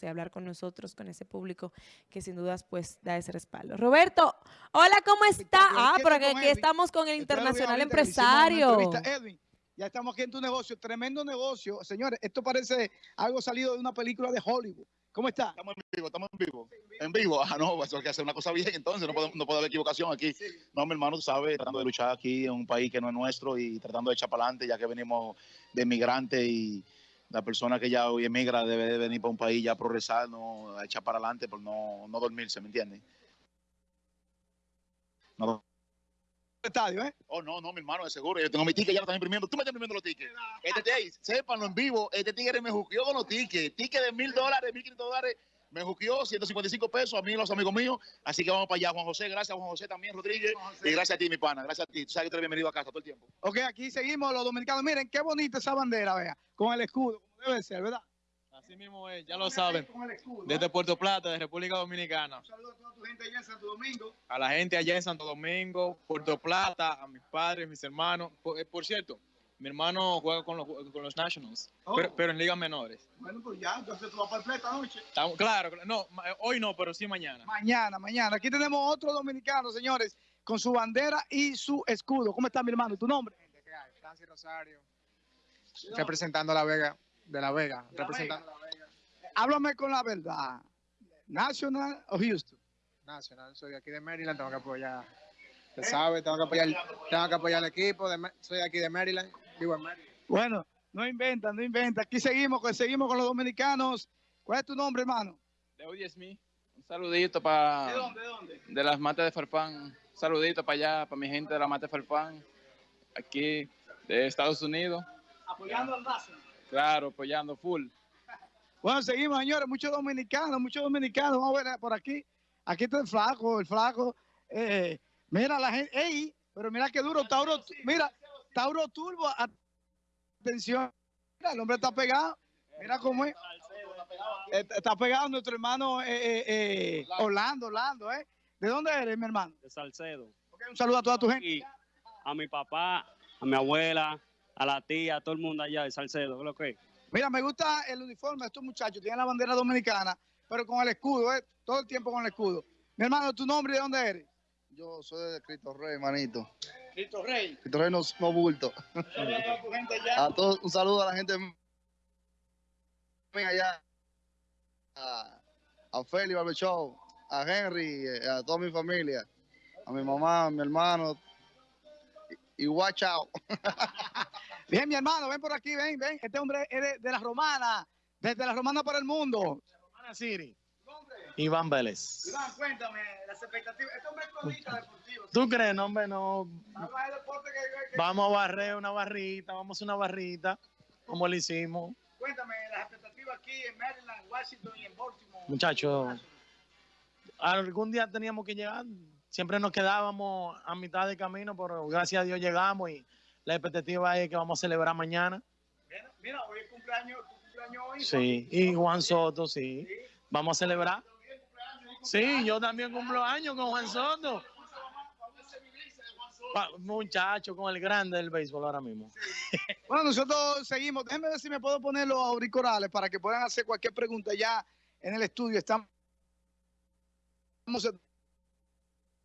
y hablar con nosotros, con ese público que sin dudas pues da ese respaldo. Roberto, hola, ¿cómo está? Ah, porque aquí estamos con el internacional empresario. Edwin, ya estamos aquí en tu negocio, tremendo negocio. Señores, esto parece algo salido de una película de Hollywood. ¿Cómo está? Estamos en vivo, estamos en vivo. En vivo, ah, no, eso hay que hacer una cosa bien, entonces no puede, no puede haber equivocación aquí. No, mi hermano, tú sabes, tratando de luchar aquí en un país que no es nuestro y tratando de echar para adelante, ya que venimos de migrantes y la persona que ya hoy emigra debe de venir para un país ya progresar, no a echar para adelante, por no, no dormirse, ¿me entiendes? No estadio, ¿eh? Oh, no, no, mi hermano, de seguro. Yo tengo mi ticket, ya lo están imprimiendo. Tú me estás imprimiendo los tickets. Este, hey, sépanlo en vivo. Este tigre me juqueó con los tickets. Ticket de mil dólares, mil quinientos dólares. Me juqueó 155 pesos a mí y los amigos míos. Así que vamos para allá. Juan José, gracias Juan José también, Rodríguez. Y gracias a ti, mi pana. Gracias a ti. Tú sabes que tú eres bienvenido a casa todo el tiempo. Ok, aquí seguimos los dominicanos. Miren, qué bonita esa bandera, vea. Con el escudo, como debe ser, ¿verdad? Así mismo es, ya lo saben. Desde Puerto Plata, de República Dominicana. Un saludo a toda tu gente allá en Santo Domingo. A la gente allá en Santo Domingo, Puerto Plata, a mis padres, mis hermanos. Por, eh, por cierto, mi hermano juega con los, con los Nationals, Oh. pero, pero en ligas menores. Bueno, pues ya, entonces tú vas para el play esta noche. Estamos- claro, no, eh, hoy no, pero sí mañana. Mañana, mañana. Aquí tenemos otro dominicano, señores, con su bandera y su escudo. ¿Cómo está mi hermano? ¿Tu nombre? ¿Qué hay? Francis Rosario, representando a La Vega, de La Vega, representando a La Vega Háblame con la verdad. ¿National o Houston? Nacional. Soy de aquí de Maryland, tengo que apoyar, se sabe, tengo que apoyar, tengo que apoyar al equipo, de, soy de aquí de Maryland, Bueno, no inventa, no inventa. Aquí seguimos, con- seguimos con los dominicanos. ¿Cuál es tu nombre, hermano? De Smith, un saludito para ¿De dónde? ¿De dónde? de las matas de Farfán, un saludito para allá, para mi gente de la mata de Farfán, aquí de Estados Unidos, Apoyando al Nacional. claro, apoyando full. Bueno, seguimos, señores. Muchos dominicanos, muchos dominicanos. Vamos a ver por aquí. Aquí está el flaco, el flaco. Eh, mira la gente. ¡Ey! Pero mira qué duro. Tauro, mira, Tauro Turbo. Atención. Mira, el hombre está pegado. Mira cómo es. Está pegado nuestro hermano eh, eh, eh, Orlando, Orlando, ¿eh? ¿De dónde eres, mi hermano? de Salcedo. Ok, un saludo a toda tu gente. Y a mi papá, a mi abuela, a la tía, a todo el mundo allá de Salcedo. ¿qué es lo que? es? Mira, me gusta el uniforme de estos muchachos. Tienen la bandera dominicana, pero con el escudo, ¿eh? Todo el tiempo con el escudo. Mi hermano, ¿tu nombre y de dónde eres? Yo soy de Cristo Rey, manito. Cristo Rey. Cristo Rey no, no bulto. A todos, un saludo a la gente allá. A, a Feli Barber Show, a Henry, eh, a toda mi familia, a mi mamá, a mi hermano. Y, y watch out. Bien, mi hermano, ven por aquí, ven, ven. Este hombre es de, de la romana, desde la romana para el mundo. Romana City. Iván Vélez. Iván, cuéntame las expectativas. Este hombre es cronista deportivo. ¿Tú crees? No, hombre, no. Vamos a deporte que- que- Vamos a barrer una barrita, vamos a hacer una barrita, como lo hicimos. Cuéntame las expectativas aquí en Maryland, Washington y en Baltimore. Muchachos, algún día teníamos que llegar. Siempre nos quedábamos a mitad de camino, pero gracias a Dios llegamos y la expectativa es que vamos a celebrar mañana. Mira, mira, hoy es cumpleaños, tu cumpleaños hoy. Sí, y Juan Soto, sí. Vamos a celebrar. Sí, yo también cumplo años con Juan Soto. Muchacho, con el grande del béisbol ahora mismo. Bueno, nosotros seguimos. Déjenme ver si me puedo poner los auriculares para que puedan hacer cualquier pregunta ya en el estudio. Estamos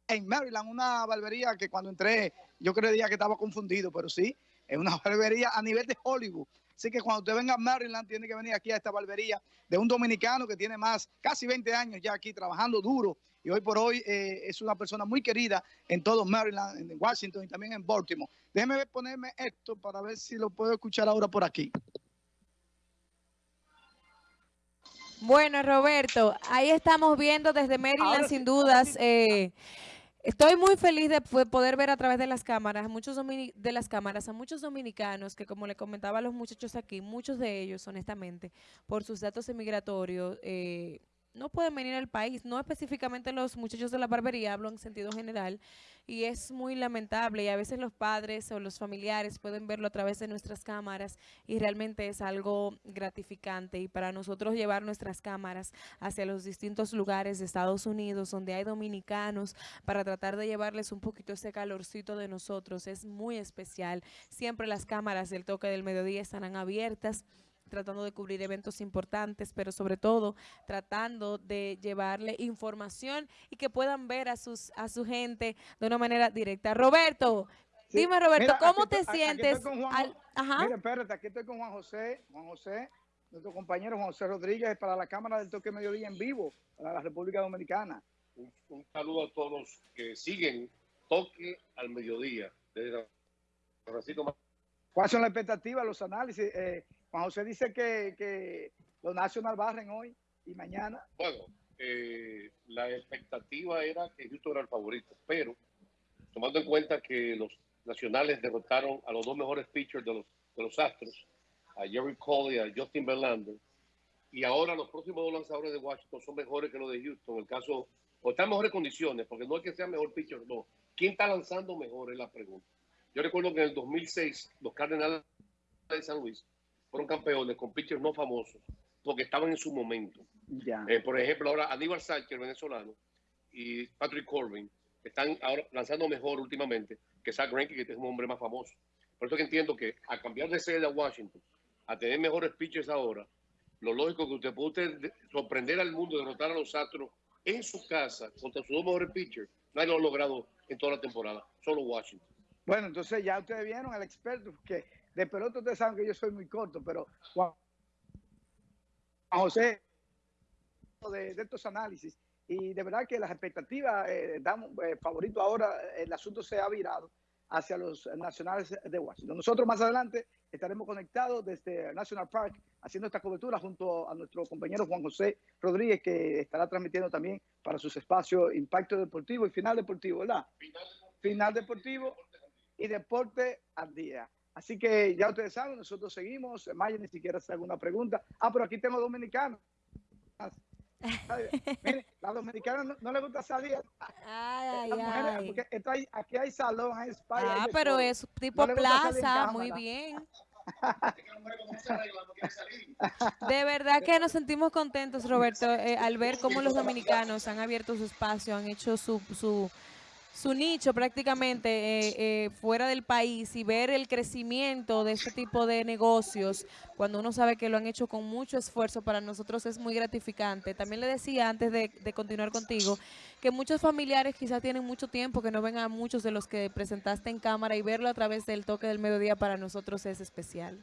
en Maryland, una barbería que cuando entré yo creía que estaba confundido, pero sí, es una barbería a nivel de Hollywood. Así que cuando usted venga a Maryland, tiene que venir aquí a esta barbería de un dominicano que tiene más, casi 20 años ya aquí trabajando duro. Y hoy por hoy eh, es una persona muy querida en todo Maryland, en Washington y también en Baltimore. Déjeme ponerme esto para ver si lo puedo escuchar ahora por aquí. Bueno, Roberto, ahí estamos viendo desde Maryland, Ahora sin sí, dudas. eh, estoy muy feliz de poder ver a través de las cámaras, a muchos de las cámaras, a muchos dominicanos que, como le comentaba a los muchachos aquí, muchos de ellos, honestamente, por sus datos emigratorios, eh, no pueden venir al país, no específicamente los muchachos de la barbería, hablo en sentido general, y es muy lamentable y a veces los padres o los familiares pueden verlo a través de nuestras cámaras y realmente es algo gratificante y para nosotros llevar nuestras cámaras hacia los distintos lugares de Estados Unidos donde hay dominicanos para tratar de llevarles un poquito ese calorcito de nosotros es muy especial. Siempre las cámaras del toque del mediodía estarán abiertas tratando de cubrir eventos importantes, pero sobre todo tratando de llevarle información y que puedan ver a sus a su gente de una manera directa. Roberto, Sí. dime Roberto, Mira, ¿cómo te estoy- sientes? con Juan al- Jo- ajá. Mira, espérate, aquí estoy con Juan José, Juan José, nuestro compañero Juan José Rodríguez para la Cámara del Toque Mediodía en vivo para la República Dominicana. Un, un saludo a todos los que siguen Toque al Mediodía. Desde Francisco ¿Cuáles son las expectativas, los análisis? Eh, Juan José dice que, que los National barren hoy y mañana. Bueno, eh, la expectativa era que Houston era el favorito, pero tomando en cuenta que los nacionales derrotaron a los dos mejores pitchers de los, de los Astros, a Jerry Cole y a Justin Verlander, y ahora los próximos dos lanzadores de Washington son mejores que los de Houston. El caso, o están en mejores condiciones, porque no es que sea mejor pitcher, no. ¿Quién está lanzando mejor? Es la pregunta. Yo recuerdo que en el 2006 los Cardenales de San Luis fueron campeones con pitchers no famosos, porque estaban en su momento. Ya. Eh, por ejemplo, ahora Aníbal Sánchez, venezolano, y Patrick Corbin están ahora lanzando mejor últimamente que Zach Greinke, que es un hombre más famoso. Por eso que entiendo que a cambiar de sede a Washington, a tener mejores pitchers ahora, lo lógico es que usted puede sorprender al mundo, derrotar a los Astros en su casa contra sus dos mejores pitchers. Nadie lo ha logrado en toda la temporada, solo Washington. Bueno, entonces ya ustedes vieron al experto, que de pelota ustedes saben que yo soy muy corto, pero Juan José, de, de estos análisis, y de verdad que las expectativas eh, dan eh, favorito ahora, el asunto se ha virado hacia los nacionales de Washington. Nosotros más adelante estaremos conectados desde National Park haciendo esta cobertura junto a nuestro compañero Juan José Rodríguez, que estará transmitiendo también para sus espacios Impacto Deportivo y Final Deportivo, ¿verdad? Final Deportivo y Deporte al Día. Así que ya ustedes saben, nosotros seguimos. Maya ni siquiera hace alguna pregunta. Ah, pero aquí tengo dominicanos. Mire, la dominicana no, no le gusta salir. Ay, mujeres, ay. porque esto hay- aquí hay salón, hay spa. hay Ah, pero es tipo No plaza, muy bien. De verdad que nos sentimos contentos, Roberto, eh, al ver cómo los dominicanos han abierto su espacio, han hecho su, su, su nicho prácticamente eh, eh, fuera del país y ver el crecimiento de este tipo de negocios, cuando uno sabe que lo han hecho con mucho esfuerzo, para nosotros es muy gratificante. También le decía antes de, de continuar contigo que muchos familiares quizás tienen mucho tiempo que no ven a muchos de los que presentaste en cámara y verlo a través del toque del mediodía para nosotros es especial.